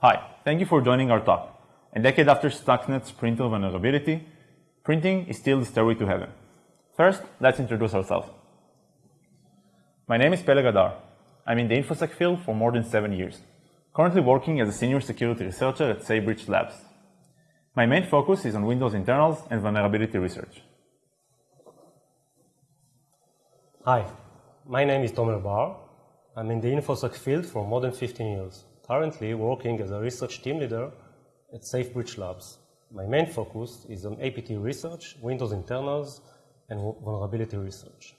Hi, thank you for joining our talk. A decade after Stuxnet's printer vulnerability, printing is still the stairway to heaven. First, let's introduce ourselves. My name is Peleg Adar. I'm in the InfoSec field for more than seven years, currently working as a senior security researcher at Saybridge Labs. My main focus is on Windows internals and vulnerability research. Hi, my name is Tomer Bar. I'm in the InfoSec field for more than 15 years, currently working as a research team leader at Sagebridge Labs. My main focus is on APT research, Windows internals, and vulnerability research.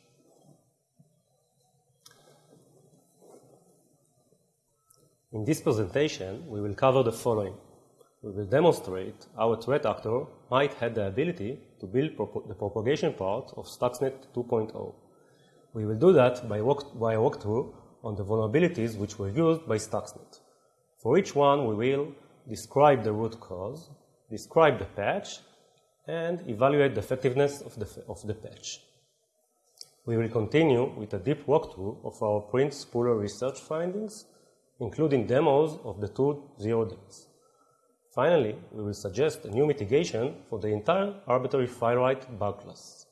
In this presentation, we will cover the following. We will demonstrate how a threat actor might have the ability to build the propagation part of Stuxnet 2.0. We will do that by, walk, by walkthrough on the vulnerabilities which were used by Stuxnet. For each one, we will describe the root cause, describe the patch, and evaluate the effectiveness of the, of the patch. We will continue with a deep walkthrough of our print spooler research findings, including demos of the two zero days. Finally, we will suggest a new mitigation for the entire arbitrary file write bug class.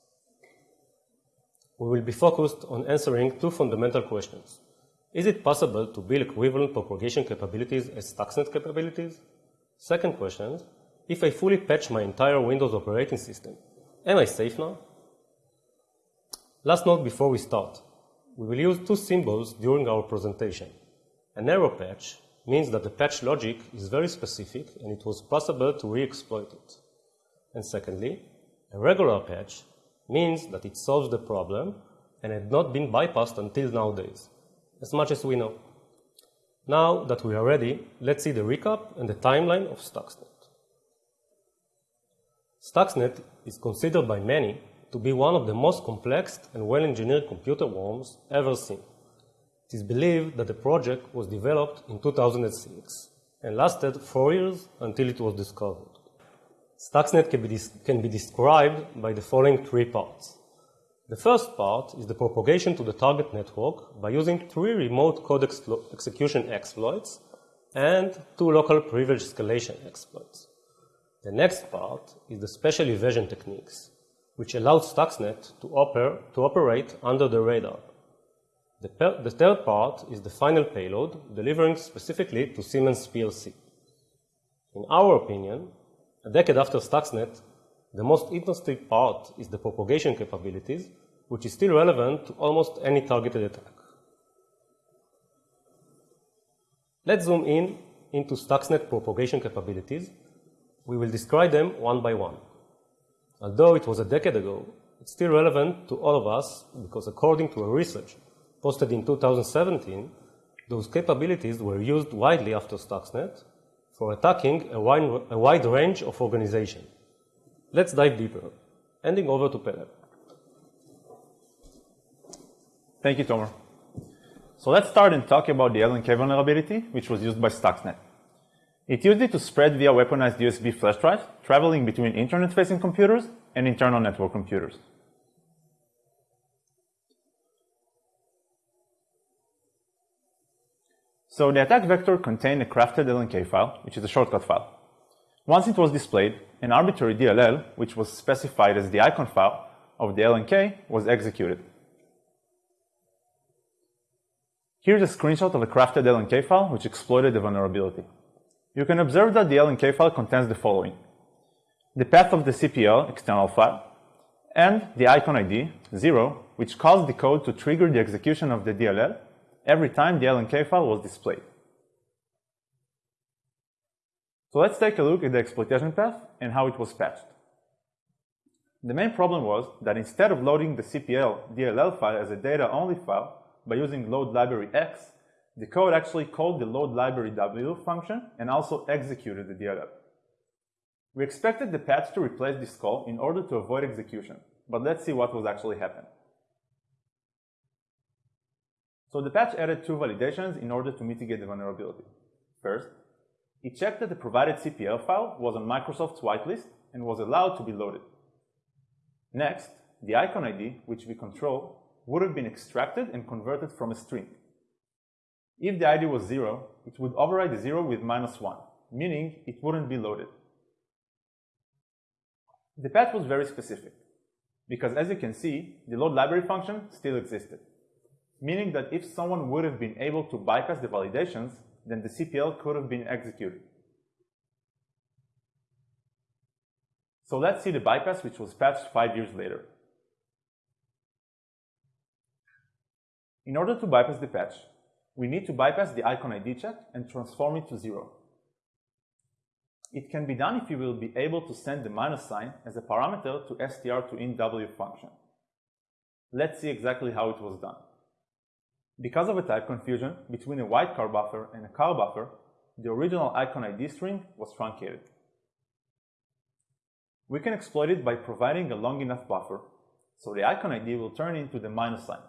We will be focused on answering two fundamental questions. Is it possible to build equivalent propagation capabilities as Stuxnet capabilities? Second question, if I fully patch my entire Windows operating system, am I safe now? Last note before we start. We will use two symbols during our presentation. A narrow patch means that the patch logic is very specific and it was possible to re-exploit it. And secondly, a regular patch means that it solves the problem and had not been bypassed until nowadays as much as we know. Now that we are ready, let's see the recap and the timeline of Stuxnet. Stuxnet is considered by many to be one of the most complex and well-engineered computer worms ever seen. It is believed that the project was developed in 2006 and lasted four years until it was discovered. Stuxnet can be, can be described by the following three parts. The first part is the propagation to the target network by using three remote code ex execution exploits and two local privilege escalation exploits. The next part is the special evasion techniques, which allow Stuxnet to, oper to operate under the radar. The, the third part is the final payload, delivering specifically to Siemens PLC. In our opinion, a decade after Stuxnet, the most interesting part is the propagation capabilities, which is still relevant to almost any targeted attack. Let's zoom in into Stuxnet propagation capabilities. We will describe them one by one. Although it was a decade ago, it's still relevant to all of us because according to a research posted in 2017, those capabilities were used widely after Stuxnet for attacking a wide, a wide range of organizations. Let's dive deeper. Handing over to Peleg. Thank you, Tomer. So let's start and talk about the LNK vulnerability, which was used by Stuxnet. It used it to spread via weaponized USB flash drives, traveling between internet-facing computers and internal network computers. So the attack vector contained a crafted LNK file, which is a shortcut file. Once it was displayed, an arbitrary DLL, which was specified as the icon file of the LNK, was executed. Here's a screenshot of a crafted LNK file which exploited the vulnerability. You can observe that the LNK file contains the following. The path of the CPL external file and the icon ID, 0, which caused the code to trigger the execution of the DLL every time the LNK file was displayed. So let's take a look at the exploitation path and how it was patched. The main problem was that instead of loading the CPL DLL file as a data-only file by using load library X, the code actually called the load library W function and also executed the DLL. We expected the patch to replace this call in order to avoid execution, but let's see what was actually happened. So the patch added two validations in order to mitigate the vulnerability. First, it checked that the provided CPL file was on Microsoft's whitelist and was allowed to be loaded. Next, the icon ID, which we control, would have been extracted and converted from a string. If the ID was 0, it would override the 0 with minus 1, meaning it wouldn't be loaded. The path was very specific, because as you can see, the load library function still existed, meaning that if someone would have been able to bypass the validations, then the CPL could have been executed. So let's see the bypass which was patched five years later. In order to bypass the patch, we need to bypass the icon ID check and transform it to zero. It can be done if you will be able to send the minus sign as a parameter to str to int_w function. Let's see exactly how it was done. Because of a type confusion between a wildcard buffer and a car buffer, the original icon ID string was truncated. We can exploit it by providing a long enough buffer, so the icon ID will turn into the minus sign.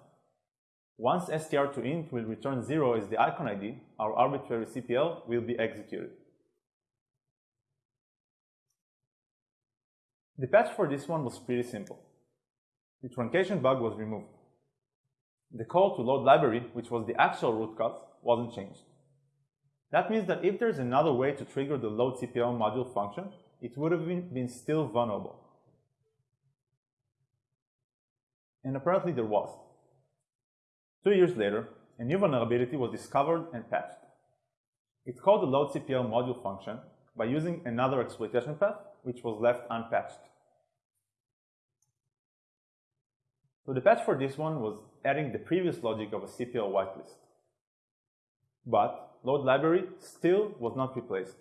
Once str2int will return 0 as the icon ID, our arbitrary CPL will be executed. The patch for this one was pretty simple. The truncation bug was removed. The call to load library, which was the actual root cause, wasn't changed. That means that if there's another way to trigger the load CPL module function, it would have been, been still vulnerable. And apparently there was. Two years later, a new vulnerability was discovered and patched. It's called the load CPL module function by using another exploitation path which was left unpatched. So the patch for this one was adding the previous logic of a CPL whitelist. But load library still was not replaced.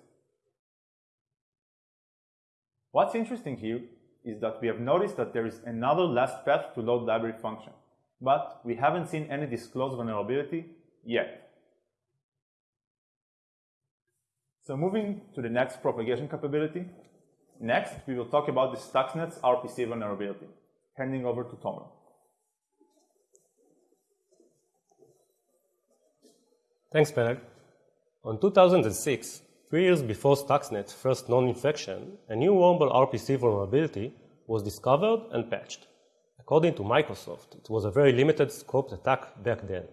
What's interesting here is that we have noticed that there is another last path to load library function, but we haven't seen any disclosed vulnerability yet. So moving to the next propagation capability, next we will talk about the Stuxnet's RPC vulnerability. Handing over to Tomer. Thanks, Peleg. On 2006, three years before Stuxnet's first known infection, a new wormable RPC vulnerability was discovered and patched. According to Microsoft, it was a very limited scoped attack back then.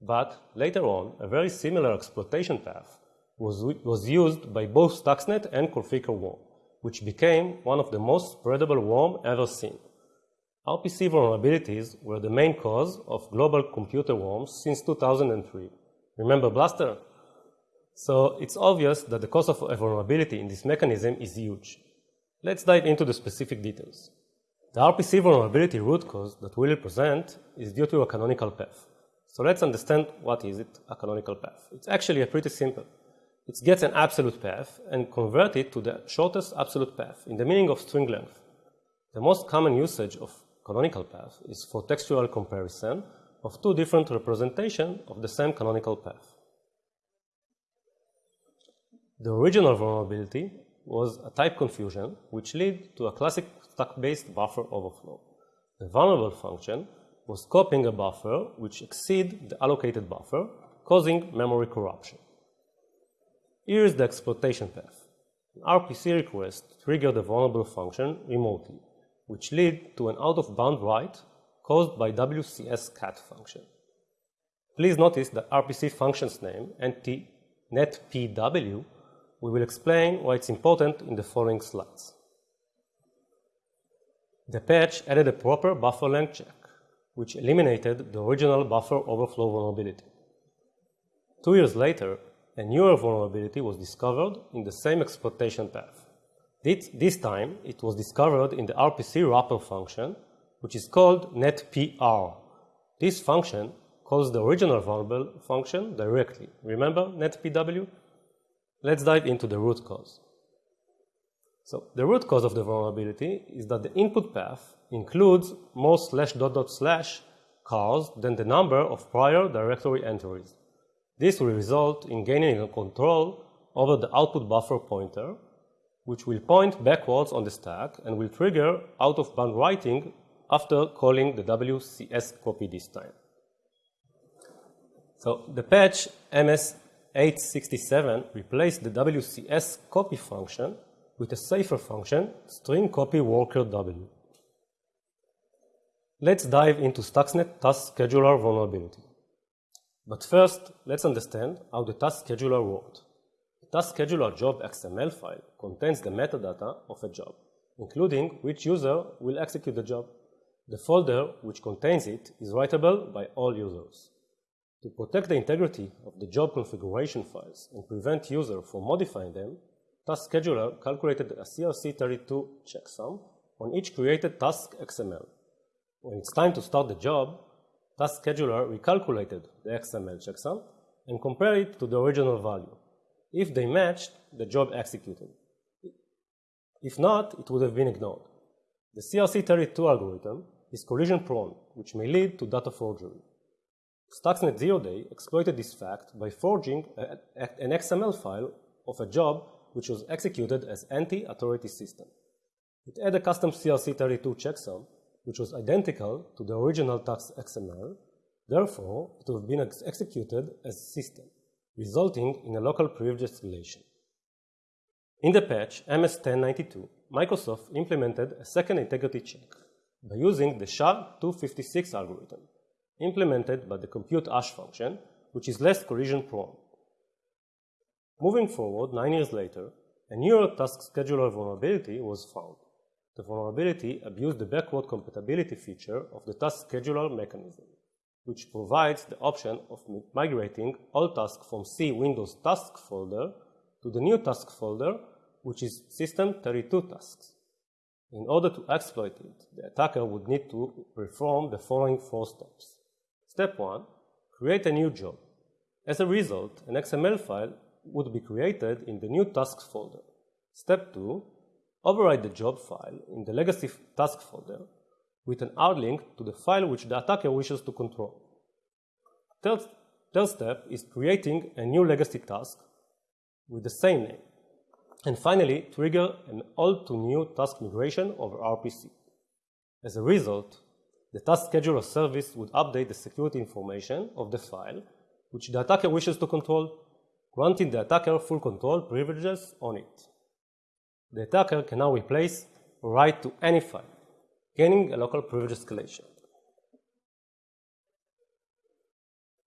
But later on, a very similar exploitation path was, was used by both Stuxnet and Conficker Worm, which became one of the most spreadable worm ever seen. RPC vulnerabilities were the main cause of global computer worms since 2003. Remember Blaster? So it's obvious that the cost of a vulnerability in this mechanism is huge. Let's dive into the specific details. The RPC vulnerability root cause that we'll present is due to a canonical path. So let's understand what is it, a canonical path. It's actually a pretty simple. It gets an absolute path and convert it to the shortest absolute path in the meaning of string length. The most common usage of canonical path is for textual comparison of two different representations of the same canonical path. The original vulnerability was a type confusion which led to a classic stack-based buffer overflow. The vulnerable function was copying a buffer which exceed the allocated buffer, causing memory corruption. Here is the exploitation path. An RPC request triggered the vulnerable function remotely, which led to an out-of-bound write caused by WCS cat function. Please notice the RPC function's name, netpw, we will explain why it's important in the following slides. The patch added a proper buffer length check, which eliminated the original buffer overflow vulnerability. Two years later, a newer vulnerability was discovered in the same exploitation path. This, this time, it was discovered in the RPC wrapper function, which is called netpr. This function calls the original vulnerable function directly. Remember netpw? Let's dive into the root cause. So the root cause of the vulnerability is that the input path includes more slash dot dot slash cars than the number of prior directory entries. This will result in gaining control over the output buffer pointer, which will point backwards on the stack and will trigger out-of-bound writing after calling the WCS copy this time. So the patch MS867 replaced the WCS copy function with a safer function, string copy worker W. Let's dive into Stuxnet task scheduler vulnerability. But first, let's understand how the task scheduler worked. The task scheduler job XML file contains the metadata of a job, including which user will execute the job. The folder which contains it is writable by all users. To protect the integrity of the job configuration files and prevent user from modifying them, Task Scheduler calculated a CRC32 checksum on each created task XML. When it's time to start the job, Task Scheduler recalculated the XML checksum and compared it to the original value. If they matched, the job executed. If not, it would have been ignored. The CRC32 algorithm is collision prone, which may lead to data forgery. Stuxnet Zero Day exploited this fact by forging a, a, an XML file of a job which was executed as anti-authority system. It had a custom CRC32 checksum, which was identical to the original tax XML. Therefore, it would have been ex executed as system, resulting in a local privilege escalation. In the patch MS1092, Microsoft implemented a second integrity check by using the SHA-256 algorithm implemented by the compute hash function, which is less collision prone. Moving forward, nine years later, a newer task scheduler vulnerability was found. The vulnerability abused the backward compatibility feature of the task scheduler mechanism, which provides the option of migrating all tasks from C Windows task folder to the new task folder, which is system 32 tasks. In order to exploit it, the attacker would need to perform the following four steps. Step 1. Create a new job. As a result, an XML file would be created in the new tasks folder. Step 2. Override the job file in the legacy task folder with an hard link to the file which the attacker wishes to control. Third, third step is creating a new legacy task with the same name. And finally, trigger an old to new task migration over RPC. As a result, the task scheduler service would update the security information of the file which the attacker wishes to control, granting the attacker full control privileges on it. The attacker can now replace write to any file, gaining a local privilege escalation.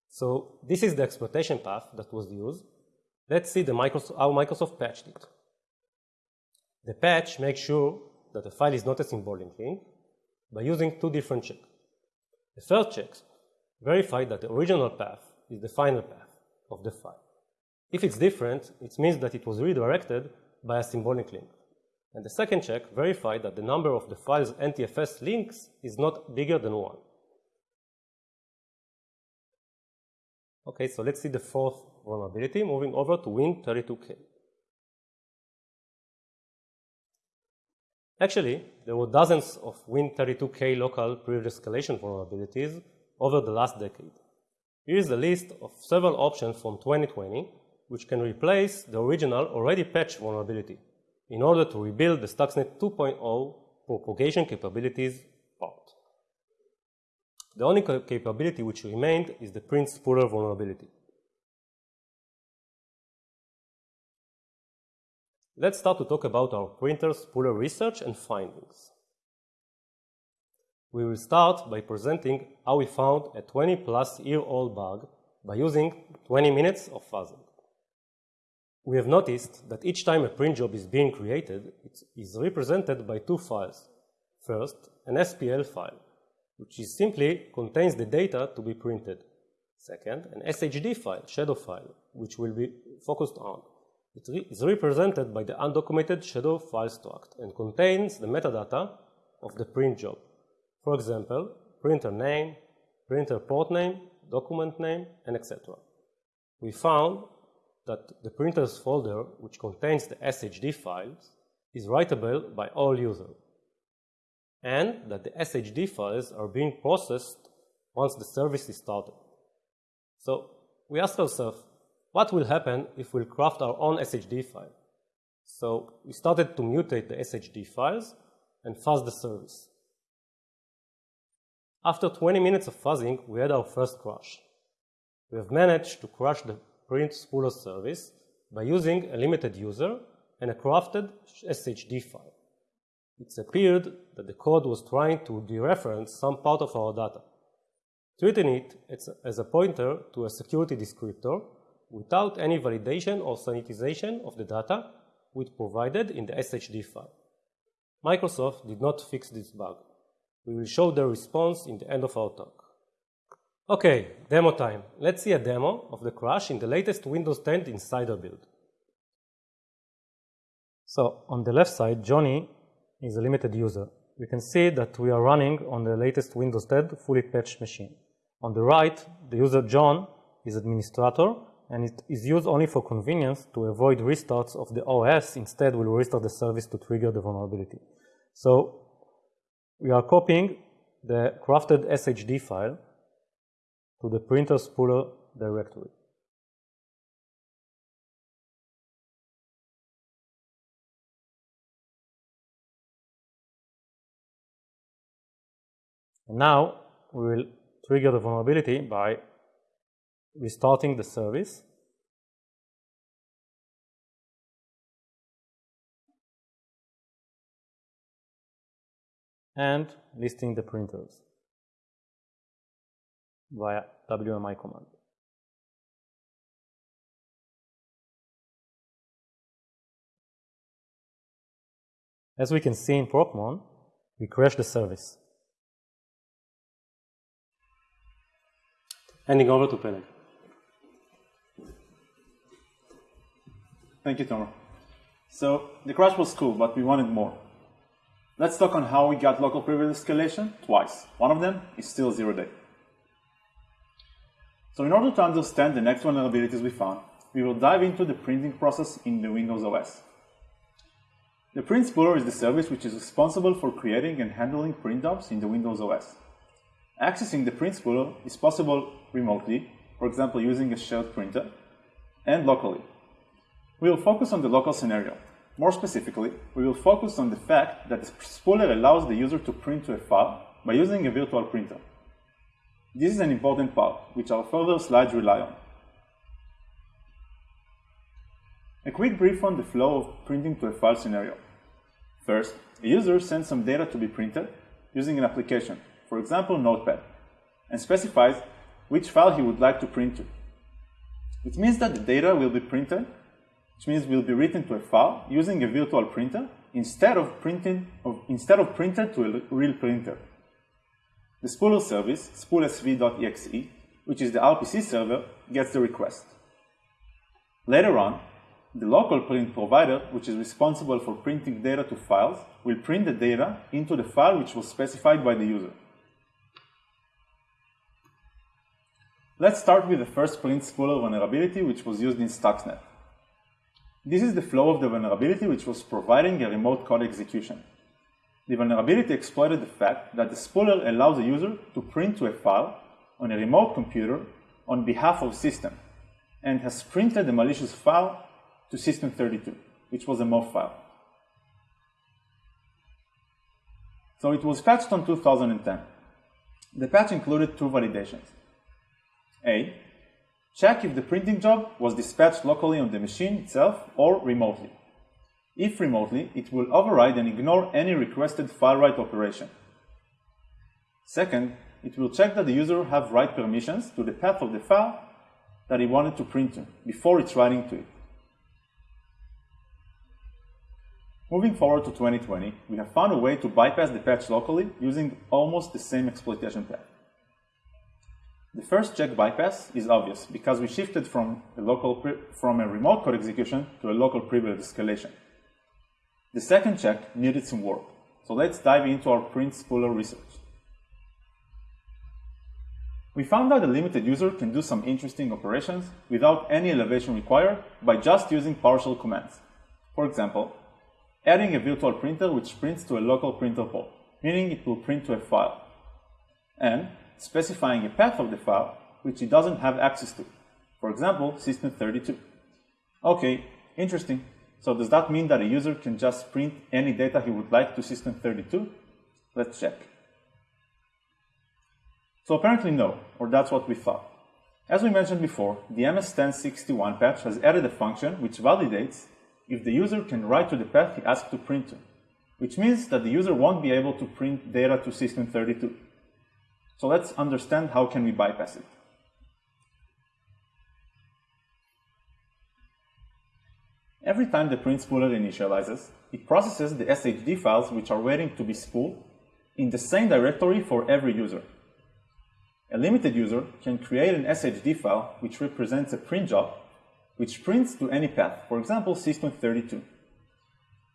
So this is the exploitation path that was used. Let's see Microsoft, how Microsoft patched it. The patch makes sure that the file is not a symbolic link by using two different checks. The first check verifies that the original path is the final path of the file. If it's different, it means that it was redirected by a symbolic link. And the second check verified that the number of the file's NTFS links is not bigger than 1. Okay, so let's see the fourth vulnerability, moving over to Win32k. Actually, there were dozens of Win32k local privilege escalation vulnerabilities over the last decade. Here is a list of several options from 2020 which can replace the original already patched vulnerability in order to rebuild the Stuxnet 2.0 propagation capabilities part. The only capability which remained is the print spooler vulnerability. Let's start to talk about our printer spooler research and findings. We will start by presenting how we found a 20 plus year old bug by using 20 minutes of fuzzing. We have noticed that each time a print job is being created, it is represented by two files. First, an SPL file, which simply contains the data to be printed. Second, an SHD file, shadow file, which will be focused on. It re is represented by the undocumented shadow file struct and contains the metadata of the print job. For example, printer name, printer port name, document name, and etc. We found that the printers folder, which contains the SHD files, is writable by all users, and that the SHD files are being processed once the service is started. So we asked ourselves, what will happen if we'll craft our own SHD file? So we started to mutate the SHD files and fuzz the service. After 20 minutes of fuzzing, we had our first crash. We have managed to crash the print spooler service by using a limited user and a crafted SHD file. It appeared that the code was trying to dereference some part of our data. treating it as a pointer to a security descriptor without any validation or sanitization of the data which provided in the SHD file. Microsoft did not fix this bug. We will show the response in the end of our talk. Okay, demo time. Let's see a demo of the crash in the latest Windows 10 Insider build. So on the left side, Johnny is a limited user. You can see that we are running on the latest Windows 10 fully patched machine. On the right, the user John is administrator and it is used only for convenience to avoid restarts of the OS. Instead, we'll restart the service to trigger the vulnerability. So we are copying the crafted SHD file to the printer spooler directory. And now we will trigger the vulnerability by restarting the service. and listing the printers via WMI command. As we can see in Procmon, we crash the service. Handing over to Peleg. Thank you, Tomer. So the crash was cool, but we wanted more. Let's talk on how we got local privilege escalation twice. One of them is still zero day. So in order to understand the next vulnerabilities we found, we will dive into the printing process in the Windows OS. The print spooler is the service which is responsible for creating and handling print jobs in the Windows OS. Accessing the print spooler is possible remotely, for example using a shared printer, and locally. We will focus on the local scenario. More specifically, we will focus on the fact that the spooler allows the user to print to a file by using a virtual printer. This is an important part, which our further slides rely on. A quick brief on the flow of printing to a file scenario. First, a user sends some data to be printed using an application, for example Notepad, and specifies which file he would like to print to. It means that the data will be printed, which means will be written to a file using a virtual printer instead of printing of, instead of printed to a real printer. The spooler service, spoolsv.exe, which is the RPC server, gets the request. Later on, the local print provider, which is responsible for printing data to files, will print the data into the file which was specified by the user. Let's start with the first print spooler vulnerability which was used in Stuxnet. This is the flow of the vulnerability which was providing a remote code execution. The vulnerability exploited the fact that the spooler allows a user to print to a file on a remote computer on behalf of the system and has printed the malicious file to system32, which was a MOV file. So it was patched on 2010. The patch included two validations. A. Check if the printing job was dispatched locally on the machine itself or remotely. If remotely, it will override and ignore any requested file write operation. Second, it will check that the user have write permissions to the path of the file that he wanted to print to before it's writing to it. Moving forward to 2020, we have found a way to bypass the patch locally using almost the same exploitation path. The first check bypass is obvious because we shifted from a, local from a remote code execution to a local privilege escalation. The second check needed some work, so let's dive into our print spooler research. We found that a limited user can do some interesting operations without any elevation required by just using partial commands. For example, adding a virtual printer which prints to a local printer port, meaning it will print to a file, and specifying a path of the file which it doesn't have access to. For example, system32. Okay, interesting. So does that mean that a user can just print any data he would like to system32? Let's check. So apparently no, or that's what we thought. As we mentioned before, the MS1061 patch has added a function which validates if the user can write to the path he asked to print to, which means that the user won't be able to print data to system32. So let's understand how can we bypass it. Every time the print spooler initializes, it processes the SHD files which are waiting to be spooled in the same directory for every user. A limited user can create an SHD file which represents a print job which prints to any path, for example system32.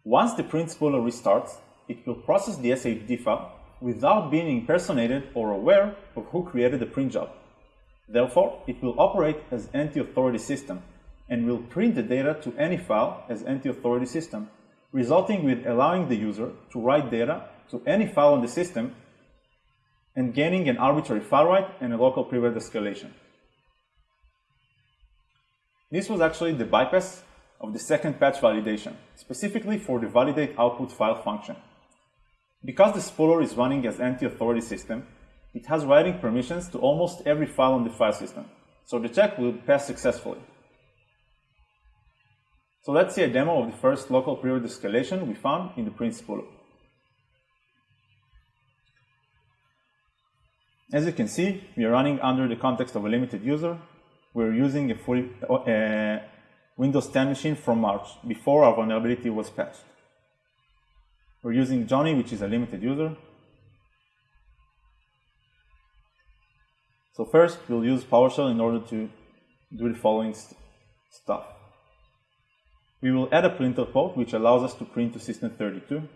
Once the print spooler restarts, it will process the SHD file without being impersonated or aware of who created the print job. Therefore, it will operate as an anti-authority system and will print the data to any file as anti-authority system, resulting with allowing the user to write data to any file on the system and gaining an arbitrary file write and a local privilege escalation. This was actually the bypass of the second patch validation, specifically for the validate output file function. Because the spooler is running as anti-authority system, it has writing permissions to almost every file on the file system, so the check will pass successfully. So let's see a demo of the first local period escalation we found in the print spooler. As you can see, we are running under the context of a limited user. We're using a fully uh, Windows 10 machine from March, before our vulnerability was patched. We're using Johnny, which is a limited user. So first, we'll use PowerShell in order to do the following st stuff. We will add a printer port, which allows us to print to system32.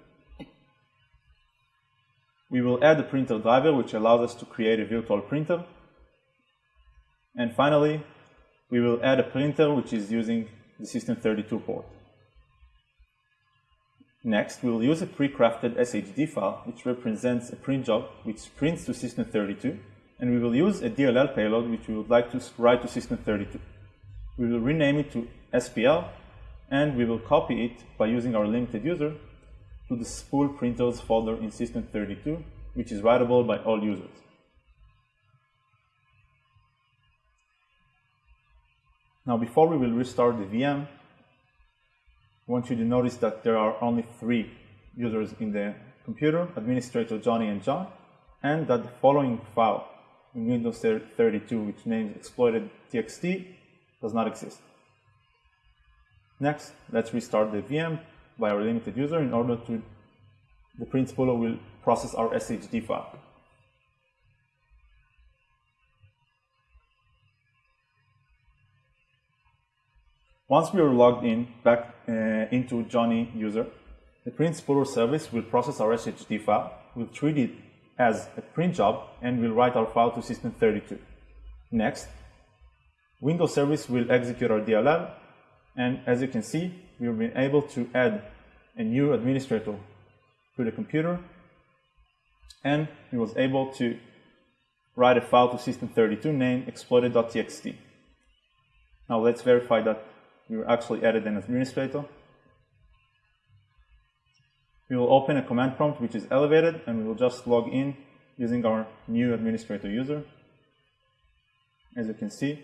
We will add a printer driver, which allows us to create a virtual printer. And finally, we will add a printer, which is using the system32 port. Next, we will use a pre-crafted SHD file, which represents a print job, which prints to system32, and we will use a DLL payload, which we would like to write to system32. We will rename it to SPL and we will copy it by using our limited user to the spool printers folder in system32, which is writable by all users. Now, before we will restart the VM, I want you to notice that there are only three users in the computer, administrator Johnny and John, and that the following file in Windows 32, which names exploited txt, does not exist. Next, let's restart the VM by our limited user in order to, the print spooler will process our SHD file. Once we are logged in back uh, into Johnny user, the print spooler service will process our SHD file, will treat it as a print job, and will write our file to system32. Next, Windows service will execute our DLL and as you can see, we've been able to add a new administrator to the computer. And we was able to write a file to system32 named exploited.txt. Now let's verify that we were actually added an administrator. We will open a command prompt which is elevated and we will just log in using our new administrator user. As you can see,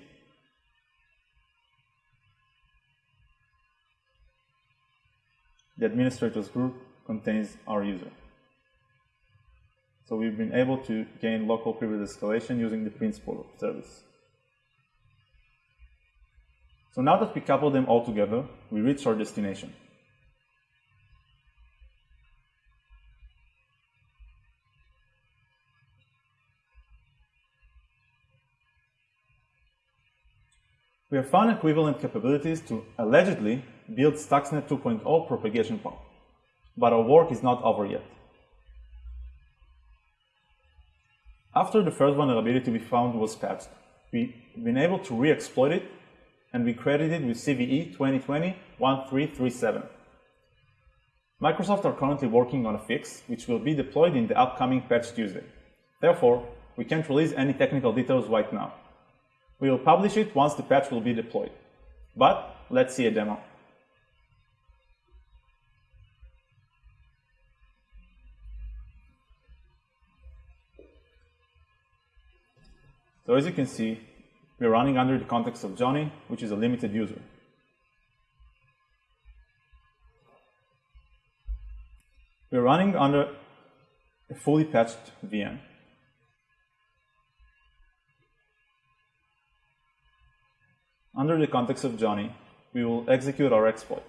the administrators group contains our user. So we've been able to gain local privilege escalation using the print spooler service. So now that we couple them all together, we reach our destination. We have found equivalent capabilities to allegedly build Stuxnet 2.0 propagation path, but our work is not over yet. After the first vulnerability we found was patched, we've been able to re-exploit it and we credited it with CVE 2020-1337. Microsoft are currently working on a fix which will be deployed in the upcoming patch Tuesday. Therefore, we can't release any technical details right now. We will publish it once the patch will be deployed. But let's see a demo. So as you can see, we're running under the context of Johnny, which is a limited user. We're running under a fully patched VM. Under the context of Johnny, we will execute our exploit,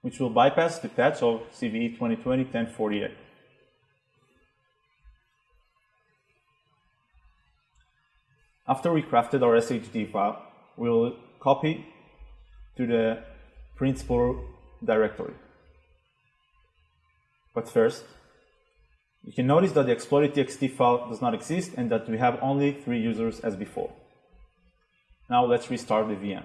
which will bypass the patch of CVE 2020-1048. After we crafted our SHD file, we will copy to the principal directory. But first, you can notice that the exploited.txt file does not exist and that we have only three users as before. Now let's restart the VM.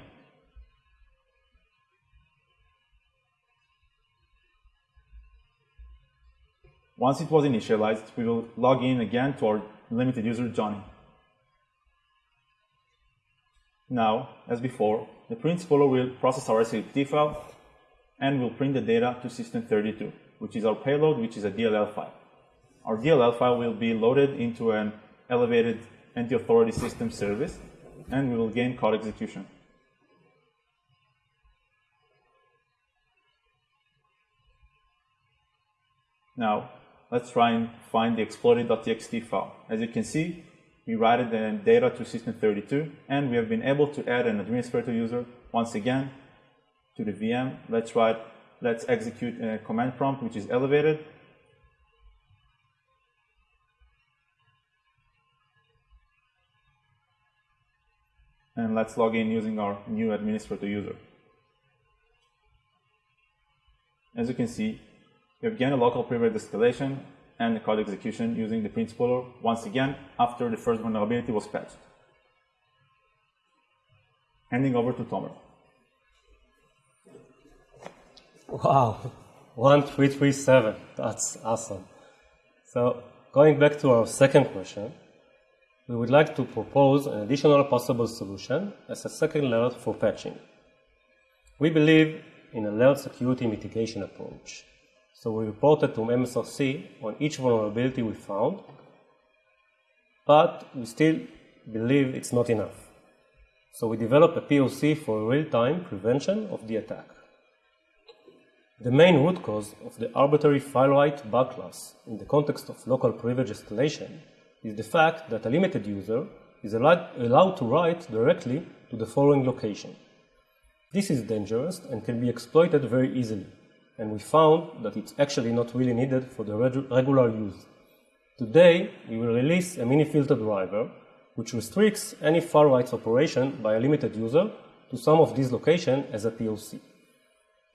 Once it was initialized, we will log in again to our limited user Johnny. Now, as before, the principal will process our SHD file and will print the data to system32, which is our payload, which is a DLL file. Our DLL file will be loaded into an elevated anti-authority system service, and we will gain code execution. Now, let's try and find the exploited.txt file. As you can see, we write the data to system32, and we have been able to add an administrator user once again to the VM. Let's write, let's execute a command prompt, which is elevated. And let's log in using our new administrator user. As you can see, we have gained a local privilege escalation and the code execution using the principal once again after the first vulnerability was patched. Handing over to Tomer. Wow, 1337, that's awesome. So going back to our second question, we would like to propose an additional possible solution as a second layer for patching. We believe in a layered security mitigation approach. So we reported to MSRC on each vulnerability we found, but we still believe it's not enough. So we developed a POC for real-time prevention of the attack. The main root cause of the arbitrary file write bug class in the context of local privilege escalation is the fact that a limited user is allowed to write directly to the following location. This is dangerous and can be exploited very easily and we found that it's actually not really needed for the regular use. Today, we will release a mini filter driver which restricts any writes operation by a limited user to some of these locations as a POC.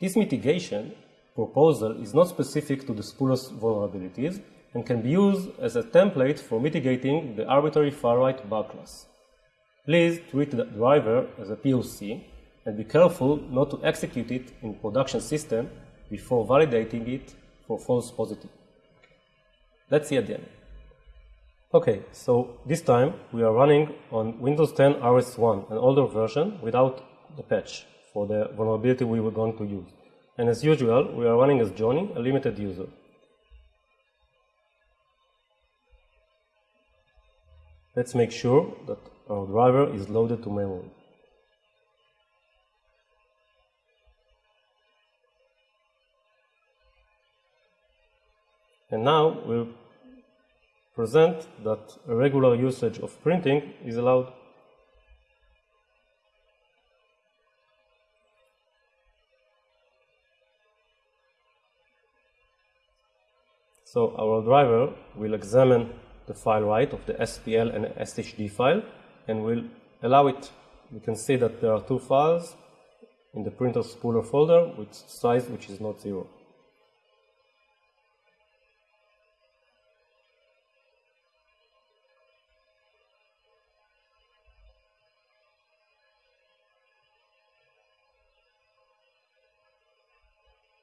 This mitigation proposal is not specific to the spooler's vulnerabilities and can be used as a template for mitigating the arbitrary far-right bug class. Please treat the driver as a POC and be careful not to execute it in production system before validating it for false positive. Let's see at the. Okay, so this time we are running on Windows 10 RS1, an older version without the patch for the vulnerability we were going to use. And as usual, we are running as Johnny, a limited user. Let's make sure that our driver is loaded to memory. And now we'll present that a regular usage of printing is allowed. So our driver will examine the file write of the SPL and SHD file and we'll allow it. You can see that there are two files in the printer spooler folder with size which is not zero.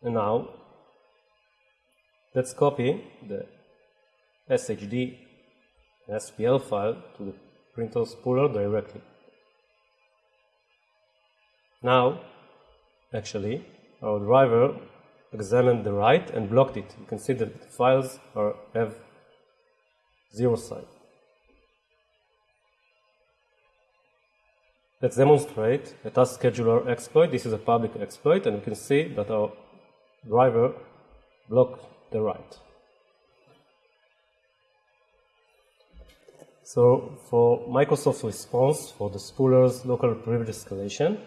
And now, let's copy the SHD and SPL file to the printer spooler directly. Now, actually, our driver examined the write and blocked it. You can see that the files are, have zero size. Let's demonstrate a task scheduler exploit. This is a public exploit, and you can see that our driver blocked the write. So for Microsoft's response for the spooler's local privilege escalation,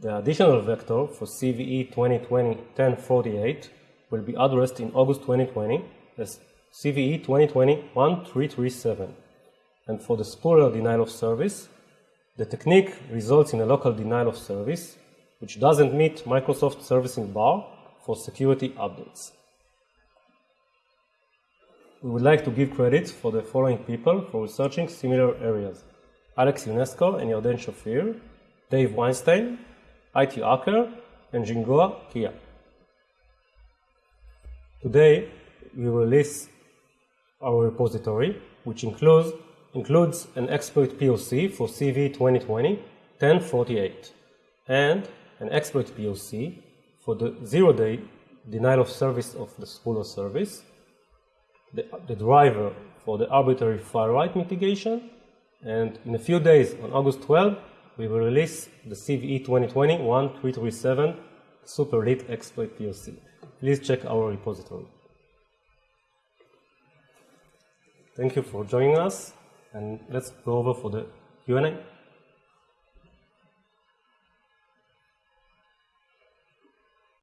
the additional vector for CVE 2020-1048 will be addressed in August 2020 as CVE 2020-1337. And for the spooler denial of service, the technique results in a local denial of service, which doesn't meet Microsoft servicing bar for security updates. We would like to give credit for the following people for researching similar areas. Alex Ionesco and Yarden Shafir, Dave Weinstein, IT Hacker, and Jingoa Kia. Today, we release our repository, which includes, includes an exploit POC for CV 2020-1048 and an exploit POC for the zero-day denial of service of the spooler service, the, the driver for the arbitrary write mitigation, and in a few days, on August 12, we will release the CVE 2020-1337 Super Lit Exploit POC. Please check our repository. Thank you for joining us, and let's go over for the Q&A.